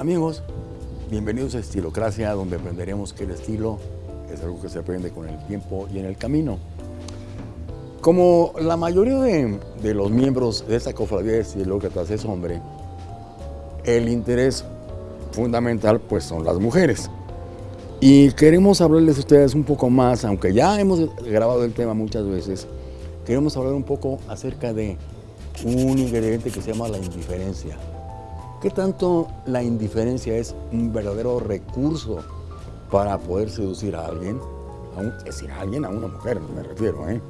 Amigos, bienvenidos a Estilocracia, donde aprenderemos que el estilo es algo que se aprende con el tiempo y en el camino. Como la mayoría de, de los miembros de esta cofradía de estilócratas es hombre, el interés fundamental pues son las mujeres. Y queremos hablarles a ustedes un poco más, aunque ya hemos grabado el tema muchas veces, queremos hablar un poco acerca de un ingrediente que se llama la indiferencia. ¿Qué tanto la indiferencia es un verdadero recurso para poder seducir a alguien? A es decir, a alguien, a una mujer, me refiero. ¿eh?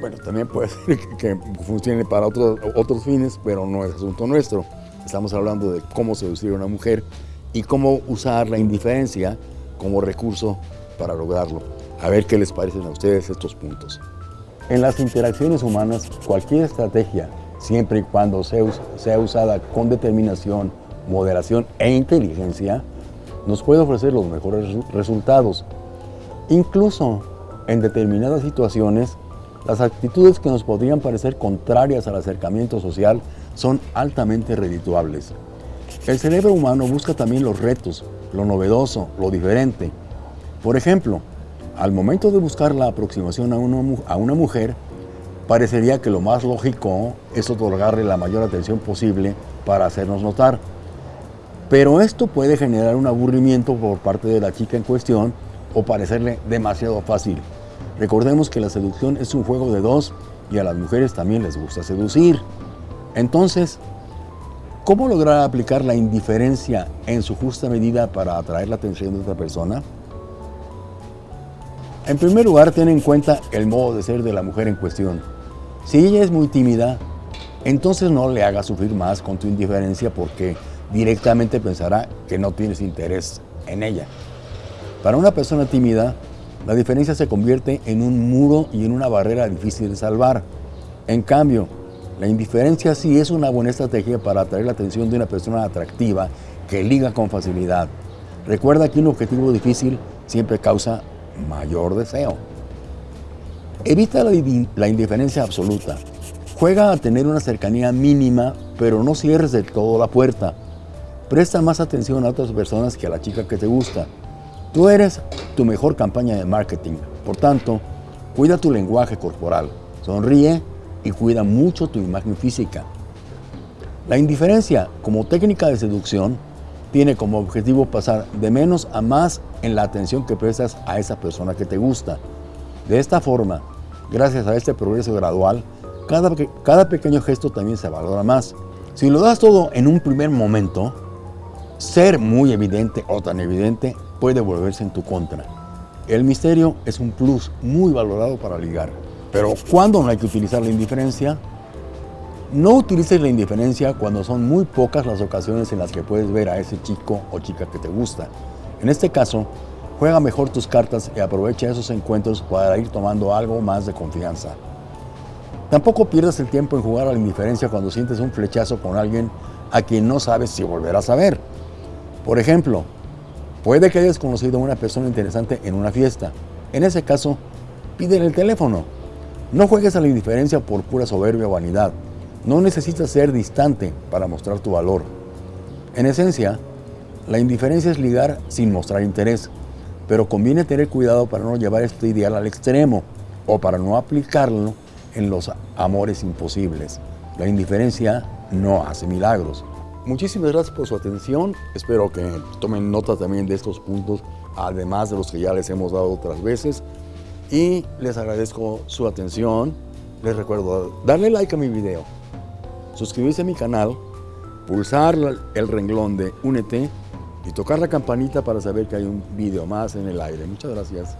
Bueno, también puede ser que, funcione para otros, otros fines, pero no es asunto nuestro. Estamos hablando de cómo seducir a una mujer y cómo usar la indiferencia como recurso para lograrlo. A ver qué les parecen a ustedes estos puntos. En las interacciones humanas, cualquier estrategia siempre y cuando sea usada con determinación, moderación e inteligencia, nos puede ofrecer los mejores resultados. Incluso en determinadas situaciones, las actitudes que nos podrían parecer contrarias al acercamiento social son altamente redituables. El cerebro humano busca también los retos, lo novedoso, lo diferente. Por ejemplo, al momento de buscar la aproximación a una mujer, parecería que lo más lógico es otorgarle la mayor atención posible para hacernos notar. Pero esto puede generar un aburrimiento por parte de la chica en cuestión o parecerle demasiado fácil. Recordemos que la seducción es un juego de dos y a las mujeres también les gusta seducir. Entonces, ¿cómo lograr aplicar la indiferencia en su justa medida para atraer la atención de otra persona? En primer lugar, ten en cuenta el modo de ser de la mujer en cuestión. Si ella es muy tímida, entonces no le hagas sufrir más con tu indiferencia porque directamente pensará que no tienes interés en ella. Para una persona tímida, la diferencia se convierte en un muro y en una barrera difícil de salvar. En cambio, la indiferencia sí es una buena estrategia para atraer la atención de una persona atractiva que liga con facilidad. Recuerda que un objetivo difícil siempre causa mayor deseo. Evita la, indiferencia absoluta. Juega a tener una cercanía mínima, pero no cierres de todo la puerta. Presta más atención a otras personas que a la chica que te gusta. Tú eres tu mejor campaña de marketing. Por tanto, cuida tu lenguaje corporal, sonríe y cuida mucho tu imagen física. La indiferencia, como técnica de seducción, tiene como objetivo pasar de menos a más en la atención que prestas a esa persona que te gusta. De esta forma, gracias a este progreso gradual, cada, cada pequeño gesto también se valora más. Si lo das todo en un primer momento, ser muy evidente o tan evidente puede volverse en tu contra. El misterio es un plus muy valorado para ligar. Pero ¿cuándo no hay que utilizar la indiferencia? No utilices la indiferencia cuando son muy pocas las ocasiones en las que puedes ver a ese chico o chica que te gusta. En este caso, juega mejor tus cartas y aprovecha esos encuentros para ir tomando algo más de confianza. Tampoco pierdas el tiempo en jugar a la indiferencia cuando sientes un flechazo con alguien a quien no sabes si volverás a ver. Por ejemplo, puede que hayas conocido a una persona interesante en una fiesta. En ese caso, pídele el teléfono. No juegues a la indiferencia por pura soberbia o vanidad. No necesitas ser distante para mostrar tu valor. En esencia, la indiferencia es ligar sin mostrar interés, pero conviene tener cuidado para no llevar este ideal al extremo o para no aplicarlo en los amores imposibles. La indiferencia no hace milagros. Muchísimas gracias por su atención. Espero que tomen nota también de estos puntos, además de los que ya les hemos dado otras veces. Y les agradezco su atención. Les recuerdo darle like a mi video, suscribirse a mi canal, pulsar el renglón de Únete y tocar la campanita para saber que hay un video más en el aire. Muchas gracias.